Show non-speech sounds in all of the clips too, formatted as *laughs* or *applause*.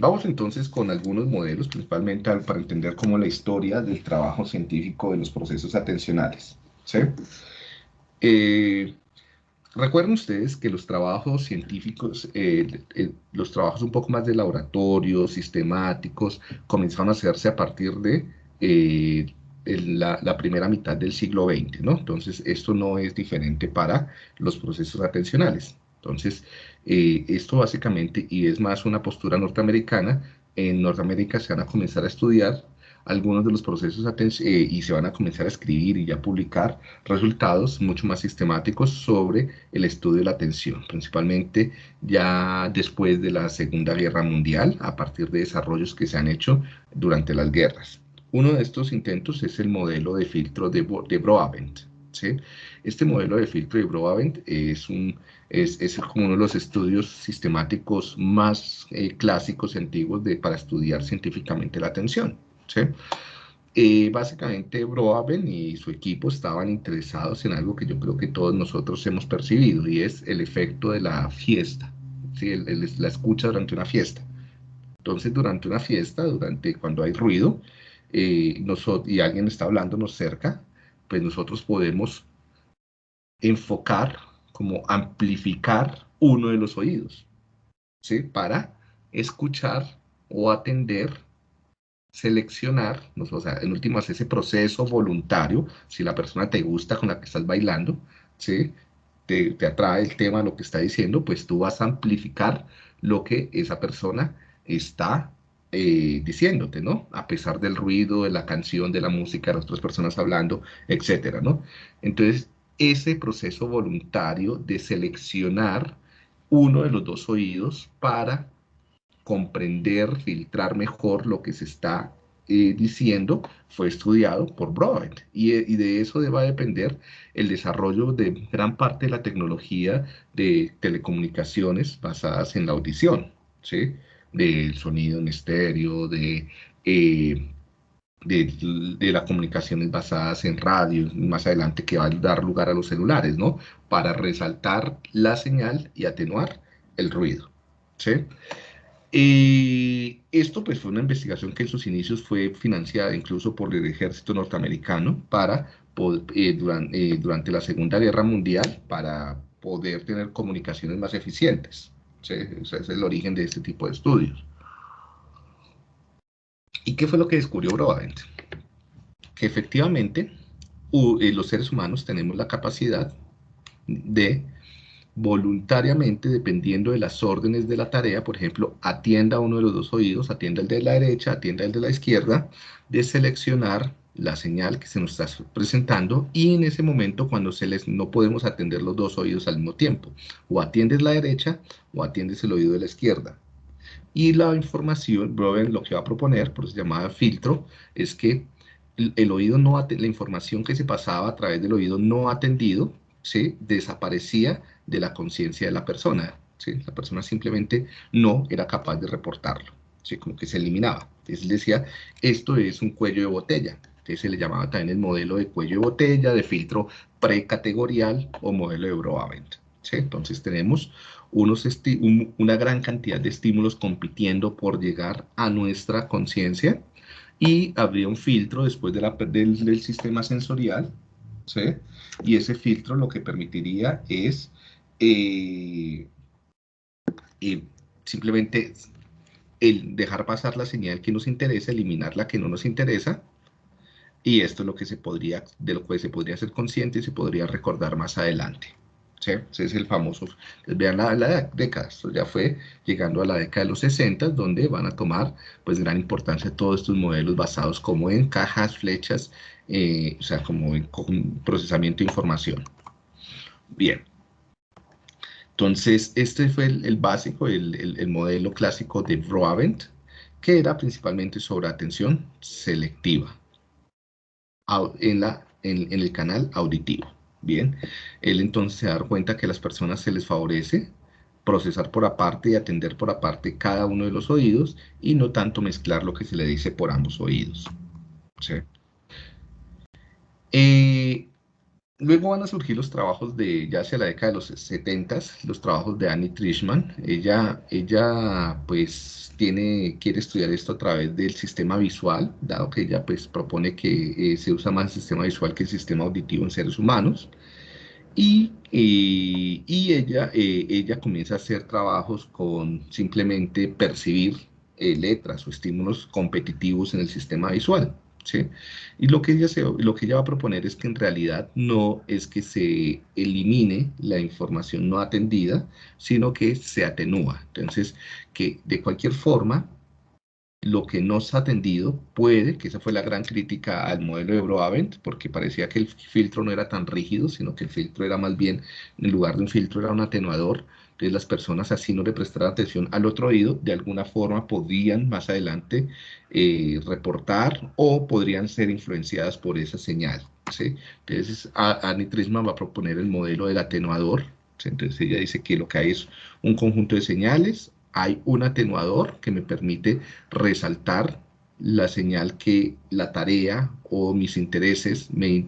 Vamos entonces con algunos modelos, principalmente para entender cómo la historia del trabajo científico de los procesos atencionales. Eh, recuerden ustedes que los trabajos científicos, eh, eh, los trabajos un poco más de laboratorio, sistemáticos, comenzaron a hacerse a partir de la, la, primera mitad del siglo XX, ¿no? Entonces, esto no es diferente para los procesos atencionales. Entonces, eh, esto básicamente, y es más una postura norteamericana, en Norteamérica se van a comenzar a estudiar algunos de los procesos eh, y se van a comenzar a escribir y ya publicar resultados mucho más sistemáticos sobre el estudio de la atención, principalmente ya después de la Segunda Guerra Mundial, a partir de desarrollos que se han hecho durante las guerras. Uno de estos intentos es el modelo de filtro de, de Broadbent. Este modelo de filtro de Broadbent es, un, es, es, como uno de los estudios sistemáticos más eh, clásicos antiguos de, para estudiar científicamente la atención. ¿sí? Eh, básicamente Broadbent y su equipo estaban interesados en algo que yo creo que todos nosotros hemos percibido y es el efecto de la fiesta, ¿sí? la escucha durante una fiesta. Entonces, durante una fiesta, durante cuando hay ruido, eh, nosotros, y alguien está hablándonos cerca, pues nosotros podemos enfocar, como amplificar uno de los oídos, ¿sí? Para escuchar o atender, seleccionar, o sea, en últimas ese proceso voluntario, si la persona te gusta con la que estás bailando, ¿sí? Te, te atrae el tema, lo que está diciendo, pues tú vas a amplificar lo que esa persona está eh, diciéndote, ¿no? A pesar del ruido, de la canción, de la música, de las otras personas hablando, etcétera, ¿no? Entonces, ese proceso voluntario de seleccionar uno de los dos oídos para comprender, filtrar mejor lo que se está eh, diciendo, fue estudiado por Broad. Y, y, de eso va a depender el desarrollo de gran parte de la tecnología de telecomunicaciones basadas en la audición, ¿sí? Del sonido en estéreo, de, eh, de, de, las comunicaciones basadas en radio, más adelante que va a dar lugar a los celulares, ¿no? Para resaltar la señal y atenuar el ruido, ¿sí? Y esto pues fue una investigación que en sus inicios fue financiada incluso por el ejército norteamericano para, eh, eh, durante la Segunda Guerra Mundial para poder tener comunicaciones más eficientes. Ese es el origen de este tipo de estudios. ¿Y qué fue lo que descubrió Broadbent? Que efectivamente eh, los seres humanos tenemos la capacidad de voluntariamente, dependiendo de las órdenes de la tarea, por ejemplo, atienda uno de los dos oídos, atienda el de la derecha, atienda el de la izquierda, de seleccionar la señal que se nos está presentando y en ese momento cuando se les no podemos atender los dos oídos al mismo tiempo o atiendes la derecha o atiendes el oído de la izquierda y la información, Broven lo que va a proponer, por eso se llamaba filtro, es que el, oído no la información que se pasaba a través del oído no atendido, ¿sí? desaparecía de la conciencia de la persona, ¿sí? la persona simplemente no era capaz de reportarlo, ¿sí? como que se eliminaba. Entonces decía, esto es un cuello de botella, se le llamaba también el modelo de cuello de botella, de filtro precategorial o modelo de Broadbent. ¿sí? Entonces tenemos unos una gran cantidad de estímulos compitiendo por llegar a nuestra conciencia y habría un filtro después de la, del, sistema sensorial, ¿sí? y ese filtro lo que permitiría es eh, eh, simplemente el dejar pasar la señal que nos interesa, eliminar la que no nos interesa, y esto es lo que se podría, de lo que se podría ser consciente y se podría recordar más adelante. ¿sí? Ese es el famoso, vean la, década, esto ya fue llegando a la década de los 60, donde van a tomar pues gran importancia todos estos modelos basados como en cajas, flechas, eh, o sea, como en procesamiento de información. Bien. Entonces, este fue el, básico, el, modelo clásico de Broadbent, que era principalmente sobre atención selectiva en, la, en, el canal auditivo. Bien, él entonces se da cuenta que a las personas se les favorece procesar por aparte y atender por aparte cada uno de los oídos y no tanto mezclar lo que se le dice por ambos oídos. ¿sí? Eh, Luego van a surgir los trabajos de, ya hacia la década de los 70, los trabajos de Annie Trishman. Ella, ella pues tiene, quiere estudiar esto a través del sistema visual, dado que ella pues propone que eh, se usa más el sistema visual que el sistema auditivo en seres humanos. Y, eh, y ella, eh, ella comienza a hacer trabajos con simplemente percibir letras o estímulos competitivos en el sistema visual. Y lo que, ella se, lo que ella va a proponer es que en realidad no es que se elimine la información no atendida, sino que se atenúa. Entonces, que de cualquier forma, lo que no se atendido puede, que esa fue la gran crítica al modelo de Broavent, porque parecía que el filtro no era tan rígido, sino que el filtro era más bien, en lugar de un filtro, era un atenuador, entonces las personas así no le prestaran atención al otro oído, de alguna forma podrían más adelante eh, reportar o podrían ser influenciadas por esa señal. ¿sí? Entonces Annie Trisman va a proponer el modelo del atenuador. Entonces ella dice que lo que hay es un conjunto de señales, hay un atenuador que me permite resaltar la señal que la tarea o mis intereses me,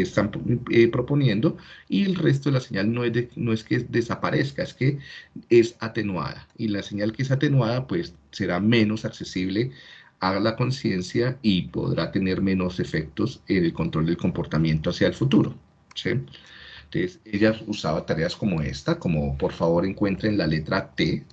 están eh, proponiendo y el resto de la señal no es, no es que desaparezca, es que es atenuada y la señal que es atenuada pues será menos accesible a la conciencia y podrá tener menos efectos en el control del comportamiento hacia el futuro. Entonces ella usaba tareas como esta, como por favor encuentren la letra T,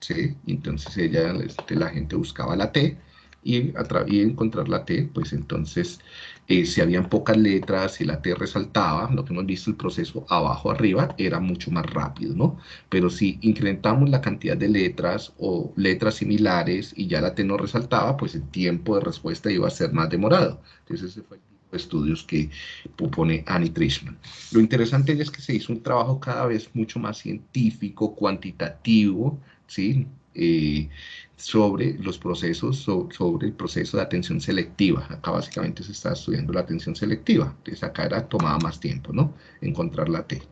¿sí? entonces ella, este, la gente buscaba la T, y, y encontrar la T, pues entonces eh, si habían pocas letras y la T resaltaba, lo que hemos visto el proceso abajo arriba era mucho más rápido, ¿no? Pero si incrementamos la cantidad de letras o letras similares y ya la T no resaltaba, pues el tiempo de respuesta iba a ser más demorado. Entonces ese fue el tipo de estudios que propone Annie Trishman. Lo interesante es que se hizo un trabajo cada vez mucho más científico, cuantitativo, ¿sí? Eh, sobre los procesos, sobre el proceso de atención selectiva. Acá básicamente se está estudiando la atención selectiva. Entonces acá era tomaba más tiempo, ¿no? Encontrar la T.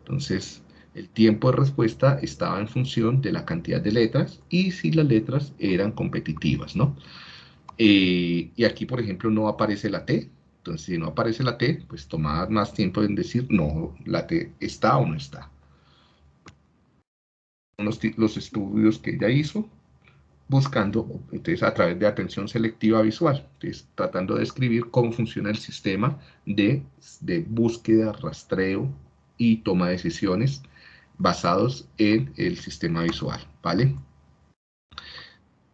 Entonces, el tiempo de respuesta estaba en función de la cantidad de letras y si las letras eran competitivas, ¿no? Eh, y aquí, por ejemplo, no aparece la T. Entonces, si no aparece la T, pues tomaba más tiempo en decir, no, la T está o no está. Los, los estudios que ella hizo buscando, entonces, a través de atención selectiva visual, entonces, tratando de describir cómo funciona el sistema de, de búsqueda, rastreo y toma de decisiones basados en el sistema visual, ¿vale?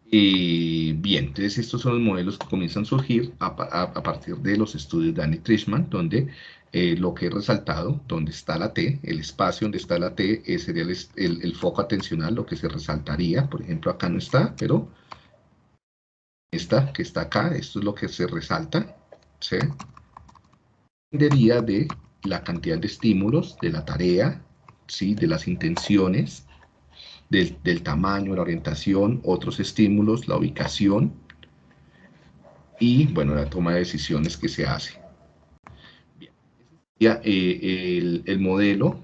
Y bien, entonces estos son los modelos que comienzan a surgir a, a partir de los estudios de Annie Trishman, donde eh, lo que he resaltado, donde está la T, el espacio donde está la T, ese sería el, foco atencional, lo que se resaltaría, por ejemplo acá no está, pero esta que está acá, esto es lo que se resalta, ¿sí? Dependería de la cantidad de estímulos, de la tarea, ¿sí? de las intenciones, del, del tamaño, la orientación, otros estímulos, la ubicación y, bueno, la toma de decisiones que se hace. Eh, el, modelo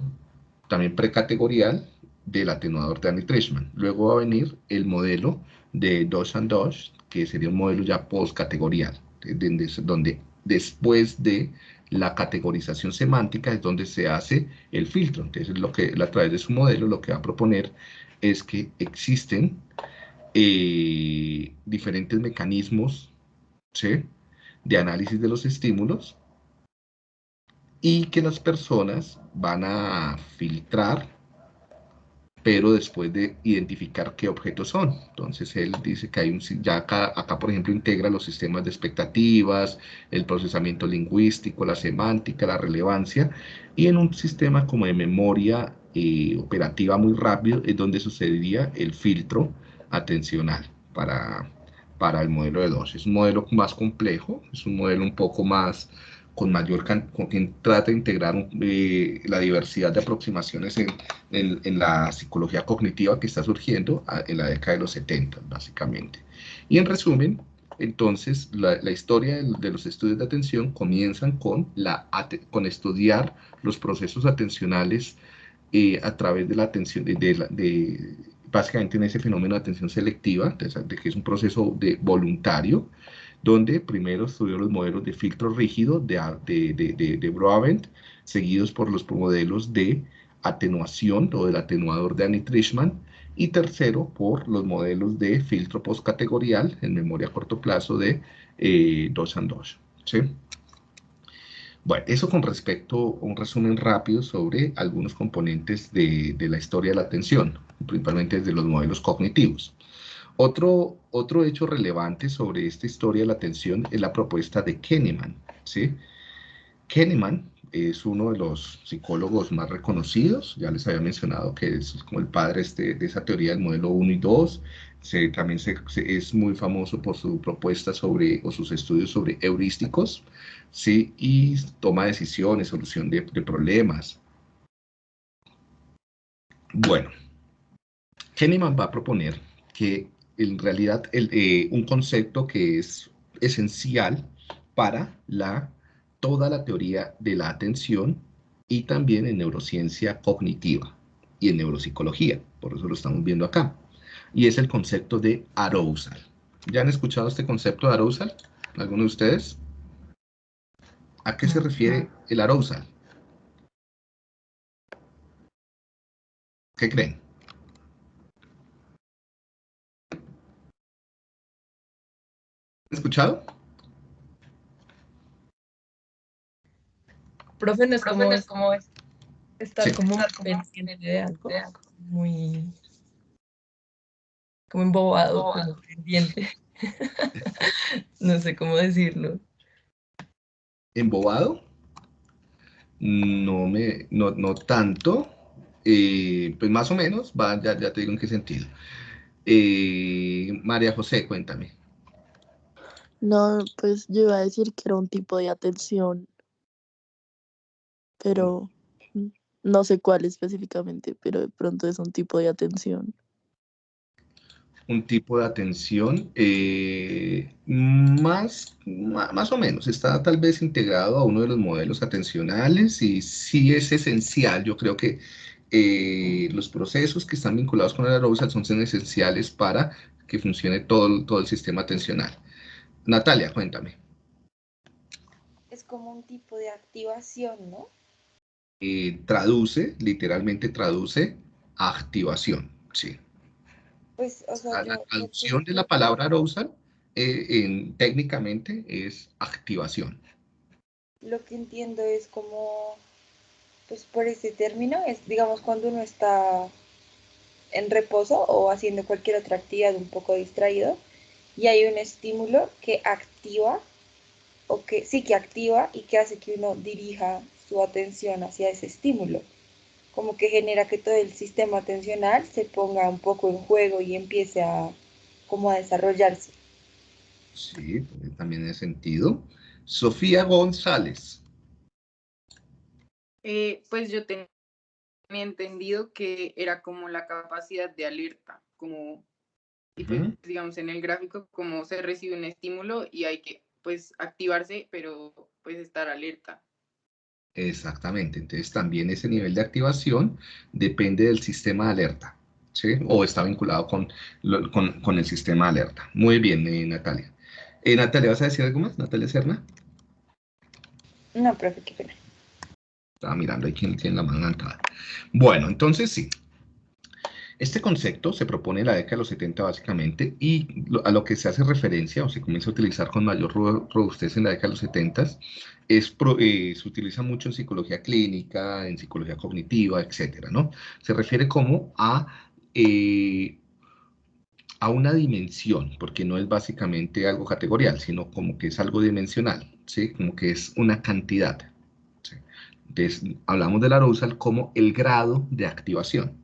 también precategorial del atenuador de Annie Trishman. Luego va a venir el modelo de Dos and Dos, que sería un modelo ya postcategorial, donde después de la categorización semántica es donde se hace el filtro. Entonces, lo que, a través de su modelo, lo que va a proponer es que existen eh, diferentes mecanismos de análisis de los estímulos y que las personas van a filtrar, pero después de identificar qué objetos son. Entonces él dice que hay un, ya acá, acá por ejemplo integra los sistemas de expectativas, el procesamiento lingüístico, la semántica, la relevancia, y en un sistema como de memoria eh, operativa muy rápido es donde sucedería el filtro atencional para, para el modelo de dos. Es un modelo más complejo, es un modelo un poco más con mayor con quien trata de integrar eh, la diversidad de aproximaciones en, en, la psicología cognitiva que está surgiendo en la década de los 70, básicamente. Y en resumen, entonces, la, la historia de, de, los estudios de atención comienzan con, la, con estudiar los procesos atencionales eh, a través de la atención, de, de, de, básicamente en ese fenómeno de atención selectiva, de, que es un proceso de voluntario, donde primero estudió los modelos de filtro rígido de, de, de, de Broadbent, seguidos por los modelos de atenuación o del atenuador de Annie Trishman, y tercero por los modelos de filtro postcategorial en memoria a corto plazo de eh. ¿sí? Bueno, eso con respecto a un resumen rápido sobre algunos componentes de, de la historia de la atención, principalmente desde los modelos cognitivos. Otro, otro hecho relevante sobre esta historia de la atención es la propuesta de Kahneman. ¿sí? Kahneman es uno de los psicólogos más reconocidos, ya les había mencionado que es como el padre este, de esa teoría del modelo 1 y 2, se, también se, es muy famoso por su propuesta sobre, o sus estudios sobre heurísticos, ¿sí? y toma decisiones, solución de, problemas. Bueno, Kahneman va a proponer que en realidad eh, un concepto que es esencial para la toda la teoría de la atención y también en neurociencia cognitiva y en neuropsicología, por eso lo estamos viendo acá. Y es el concepto de arousal. ¿Ya han escuchado este concepto de arousal? ¿Alguno de ustedes? ¿A qué se refiere el arousal? ¿Qué creen? Escuchado? Profe, no es como, es como estar como pendiente de algo, muy como embobado, como pendiente. *laughs* no sé cómo decirlo. ¿Embobado? No me, no, no tanto. Eh, pues más o menos, va, ya, ya te digo en qué sentido. Eh, María José, cuéntame. No, pues yo iba a decir que era un tipo de atención pero no sé cuál específicamente, pero de pronto es un tipo de atención. Un tipo de atención eh, más, más o menos, está tal vez integrado a uno de los modelos atencionales y sí es esencial, yo creo que eh, los procesos que están vinculados con el arousal son esenciales para que funcione todo, todo el sistema atencional. Natalia, cuéntame. Es como un tipo de activación, ¿no? Eh, traduce, literalmente traduce activación, sí. Pues, o sea, la traducción de la palabra arousal eh, en, técnicamente es activación. Lo que entiendo es como, pues por ese término, es digamos cuando uno está en reposo o haciendo cualquier otra actividad un poco distraído y hay un estímulo que activa o que sí que activa y que hace que uno dirija su atención hacia ese estímulo, como que genera que todo el sistema atencional se ponga un poco en juego y empiece a como a desarrollarse. Sí, también en sentido. Sofía González. Eh, pues yo tenía entendido que era como la capacidad de alerta, como pues, digamos en el gráfico, como se recibe un estímulo y hay que pues activarse, pero pues estar alerta. Exactamente, entonces también ese nivel de activación depende del sistema de alerta, ¿sí? O está vinculado con, con, el sistema de alerta. Muy bien, eh, Natalia. Eh, Natalia, ¿vas a decir algo más? Natalia Serna. No, profe, qué pena. Estaba mirando ahí quién tiene la mano levantada. Bueno, entonces sí, este concepto se propone en la década de los 70 básicamente y a lo que se hace referencia o se comienza a utilizar con mayor robustez en la década de los 70 es, eh, se utiliza mucho en psicología clínica, en psicología cognitiva, etcétera, ¿no? Se refiere como a, eh, a una dimensión, porque no es básicamente algo categorial, sino como que es algo dimensional, ¿sí? Como que es una cantidad. Entonces, hablamos del arousal como el grado de activación.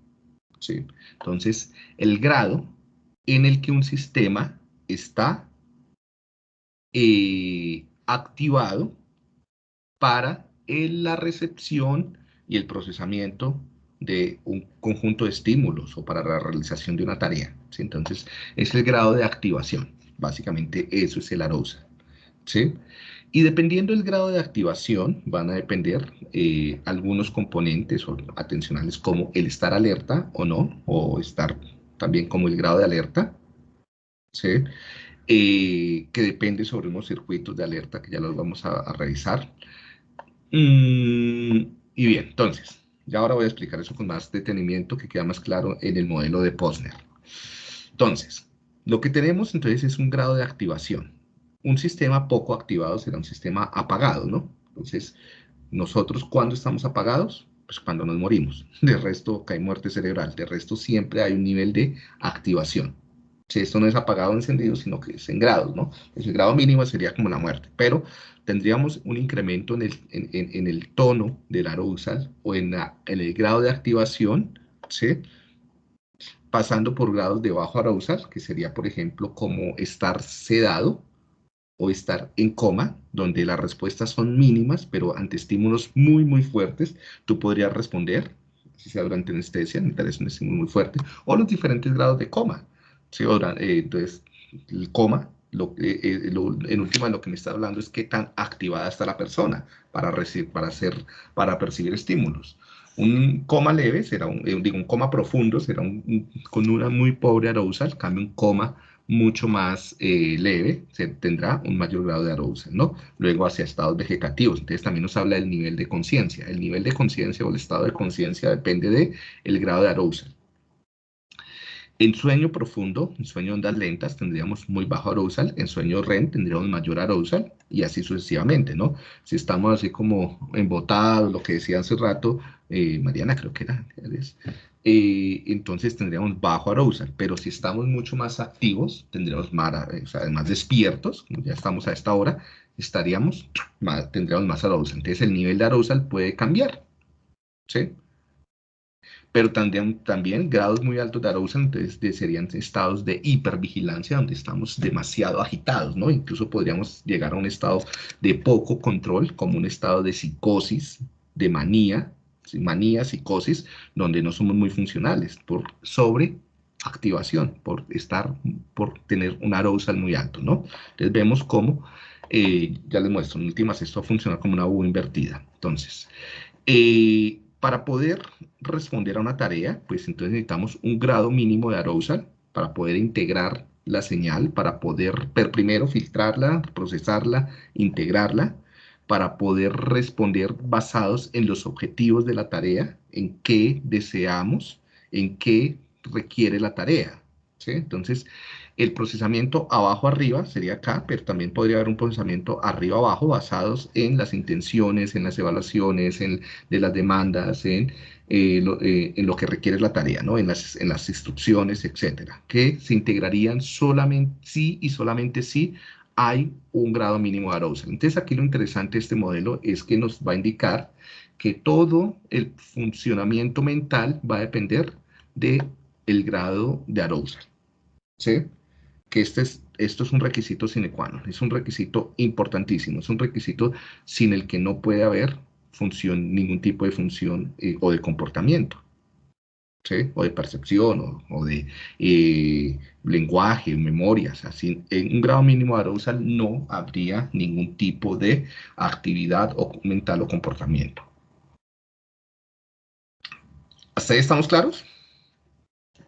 Entonces, el grado en el que un sistema está eh, activado para la recepción y el procesamiento de un conjunto de estímulos o para la realización de una tarea. Entonces, es el grado de activación. Básicamente, eso es el arousal. ¿sí? Y dependiendo del grado de activación, van a depender eh, algunos componentes atencionales como el estar alerta o no, o estar también como el grado de alerta. ¿sí? eh, que depende sobre unos circuitos de alerta que ya los vamos a, revisar. Mm, y bien, entonces, ya ahora voy a explicar eso con más detenimiento que queda más claro en el modelo de Posner. Entonces, lo que tenemos entonces es un grado de activación. Un sistema poco activado será un sistema apagado, ¿no? Entonces, nosotros, ¿cuándo estamos apagados? Pues cuando nos morimos. *laughs* De resto, cae muerte cerebral. De resto, siempre hay un nivel de activación. Si esto no es apagado o encendido, sino que es en grados, ¿no? el grado mínimo sería como la muerte, pero tendríamos un incremento en el, en, el tono del arousal o en, el grado de activación, ¿sí? Pasando por grados de bajo arousal, que sería, por ejemplo, como estar sedado o estar en coma, donde las respuestas son mínimas, pero ante estímulos muy, muy fuertes, tú podrías responder, si sea durante anestesia, necesitas un estímulo muy fuerte, o los diferentes grados de coma ¿sí? Eh, entonces, el coma, eh, eh, en última lo que me está hablando es qué tan activada está la persona para, recibir, para, hacer, para percibir estímulos. Un coma leve será un, digo, un coma profundo será un, con una muy pobre arousal, cambio un coma mucho más leve, se tendrá un mayor grado de arousal, ¿no? Luego hacia estados vegetativos, entonces también nos habla del nivel de conciencia. El nivel de conciencia o el estado de conciencia depende del el grado de arousal. En sueño profundo, en sueño ondas lentas, tendríamos muy bajo arousal, en sueño REM tendríamos mayor arousal y así sucesivamente, ¿no? Si estamos así como embotados, lo que decía hace rato, eh, Mariana creo que era, eh, entonces tendríamos bajo arousal, pero si estamos mucho más activos, tendríamos más, o despiertos, como ya estamos a esta hora, estaríamos, tendríamos más arousal. Entonces el nivel de arousal puede cambiar, ¿sí? Pero también, también grados muy altos de arousal, entonces serían estados de hipervigilancia donde estamos demasiado agitados, ¿no? Incluso podríamos llegar a un estado de poco control, como un estado de psicosis, de manía, manía, psicosis, donde no somos muy funcionales por sobreactivación, por estar, por tener un arousal muy alto, ¿no? Entonces vemos cómo, eh, ya les muestro, en últimas esto funciona como una U invertida. Entonces, eh, para poder responder a una tarea, pues entonces necesitamos un grado mínimo de arousal para poder integrar la señal, para poder primero filtrarla, procesarla, integrarla, para poder responder basados en los objetivos de la tarea, en qué deseamos, en qué requiere la tarea. Entonces, el procesamiento abajo-arriba sería acá, pero también podría haber un procesamiento arriba-abajo basados en las intenciones, en las evaluaciones, en, de las demandas, en, eh, lo, eh, en lo que requiere la tarea, ¿no? en, las, en las instrucciones, etcétera, que se integrarían solamente si y solamente si hay un grado mínimo de arousal. Entonces aquí lo interesante de este modelo es que nos va a indicar que todo el funcionamiento mental va a depender del el grado de arousal. ¿Sí? Que este es, esto es un requisito sine qua non, es un requisito importantísimo, es un requisito sin el que no puede haber función, ningún tipo de función eh, o de comportamiento, ¿sí? o de percepción, o, de eh, lenguaje, memorias, así, en un grado mínimo de arousal no habría ningún tipo de actividad o mental o comportamiento. ¿Hasta ahí estamos claros?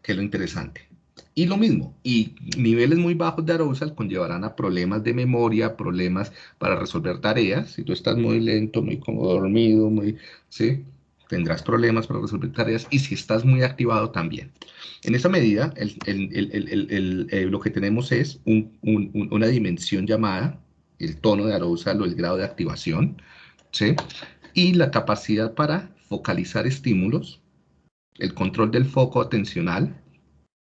¿Qué es lo interesante? Y lo mismo, y niveles muy bajos de arousal conllevarán a problemas de memoria, problemas para resolver tareas. Si tú estás muy lento, muy como dormido, muy, ¿sí? tendrás problemas para resolver tareas. Y si estás muy activado, también. En esa medida, el, eh, lo que tenemos es una dimensión llamada el tono de arousal o el grado de activación, ¿sí? y la capacidad para focalizar estímulos, el control del foco atencional,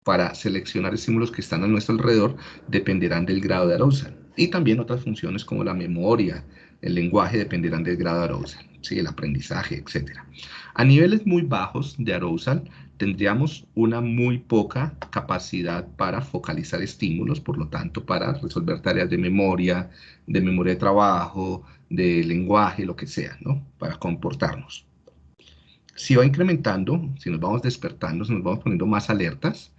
para seleccionar estímulos que están a nuestro alrededor dependerán del grado de arousal. Y también otras funciones como la memoria, el lenguaje dependerán del grado de arousal, ¿sí? el aprendizaje, etc. A niveles muy bajos de arousal tendríamos una muy poca capacidad para focalizar estímulos, por lo tanto para resolver tareas de memoria, de memoria de trabajo, de lenguaje, lo que sea, ¿no? para comportarnos. Si va incrementando, si nos vamos despertando, si nos vamos poniendo más alertas,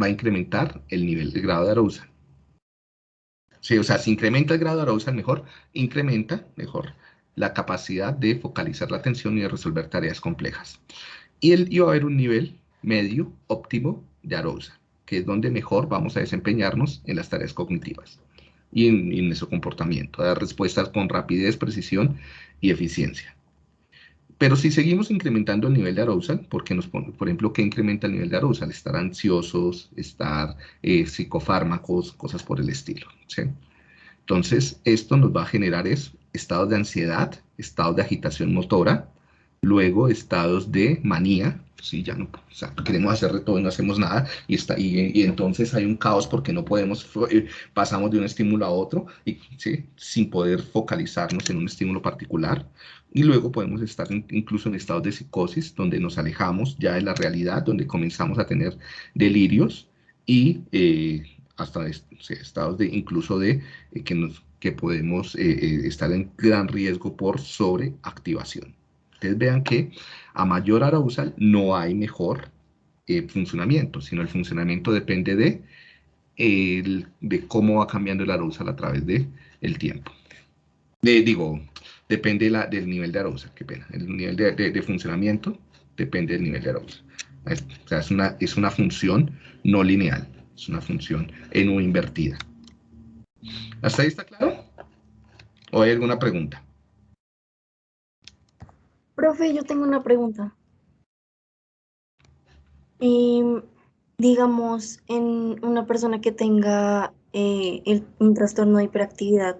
va a incrementar el nivel de grado de arousal. Sí, o sea, si incrementa el grado de arousal, mejor incrementa mejor la capacidad de focalizar la atención y de resolver tareas complejas. Y, el, va a haber un nivel medio óptimo de arousal. que es donde mejor vamos a desempeñarnos en las tareas cognitivas y en, en nuestro comportamiento, dar respuestas con rapidez, precisión y eficiencia. Pero si seguimos incrementando el nivel de arousal, porque nos pone, por ejemplo, ¿qué incrementa el nivel de arousal? Estar ansiosos, estar eh, psicofármacos, cosas por el estilo. Entonces, esto nos va a generar es, estados de ansiedad, estados de agitación motora, luego estados de manía, sí, ya no, o sea, queremos hacer de todo y no hacemos nada, y, está, y, entonces hay un caos porque no podemos, eh, pasamos de un estímulo a otro, y, ¿sí? sin poder focalizarnos en un estímulo particular, y luego podemos estar incluso en estados de psicosis, donde nos alejamos ya de la realidad, donde comenzamos a tener delirios, y eh, hasta estados de incluso de eh, que, nos, que podemos estar en gran riesgo por sobreactivación. Ustedes vean que a mayor arousal no hay mejor eh, funcionamiento, sino el funcionamiento depende de, de cómo va cambiando el arousal a través del el tiempo. De, digo, depende la, del nivel de arousal, qué pena. El nivel de, funcionamiento depende del nivel de arousal. o sea, es una, es una función no lineal, es una función en o invertida. ¿Hasta ahí está claro? ¿O hay alguna pregunta? Profe, yo tengo una pregunta. Digamos, en una persona que tenga eh, un trastorno de hiperactividad,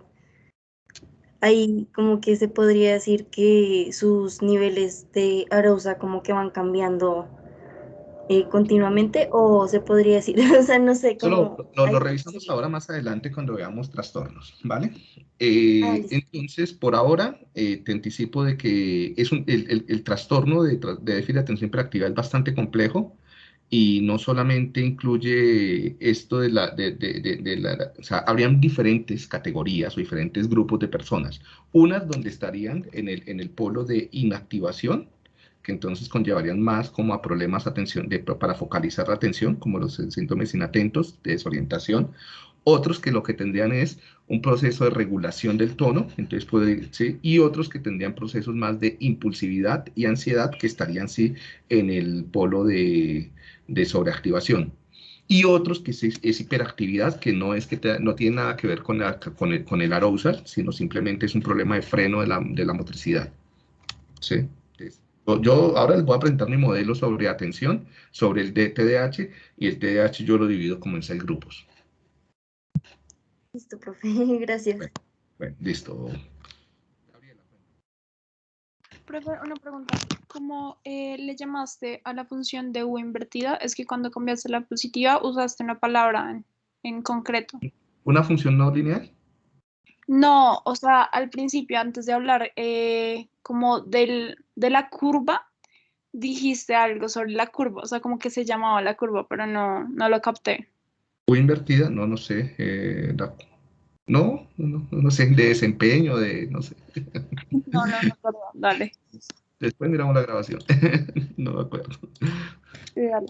ahí como que se podría decir que sus niveles de arousal como que van cambiando eh, continuamente o se podría decir, *laughs* o sea, no sé cómo... Lo, lo, revisamos ahora más adelante cuando veamos trastornos, ¿vale? Eh, ah, entonces, por ahora, eh, te anticipo de que es un, el, el, trastorno de, de, déficit de atención hiperactiva es bastante complejo y no solamente incluye esto de la, de, de, de, la, o sea, habrían diferentes categorías o diferentes grupos de personas. Unas donde estarían en el, en el polo de inactivación, que entonces conllevarían más como a problemas atención, de, para focalizar la atención, como los síntomas inatentos, de desorientación. Otros que lo que tendrían es un proceso de regulación del tono, entonces puede, ¿sí? y otros que tendrían procesos más de impulsividad y ansiedad que estarían sí en el polo de, de sobreactivación y otros que es, es, hiperactividad, que no es que no tiene nada que ver con, el, con arousal, sino simplemente es un problema de freno de la, de la motricidad. ¿Sí? Yo ahora les voy a presentar mi modelo sobre atención, sobre el TDAH, y el TDAH yo lo divido como en seis grupos. Listo, profe, *laughs* gracias. Bueno, listo. Profe, una pregunta. ¿Cómo eh, le llamaste a la función de U invertida? Es que cuando cambiaste la positiva usaste una palabra en, concreto. ¿Una función no lineal? No, o sea, al principio, antes de hablar eh, como del, de la curva, dijiste algo sobre la curva, o sea, como que se llamaba la curva, pero no, no lo capté. U invertida, no, no sé. Eh, no, no, no, sé, de desempeño, de, no sé. *laughs* No, no, no, perdón, dale. Después miramos la grabación, *laughs* no me acuerdo. Sí, dale.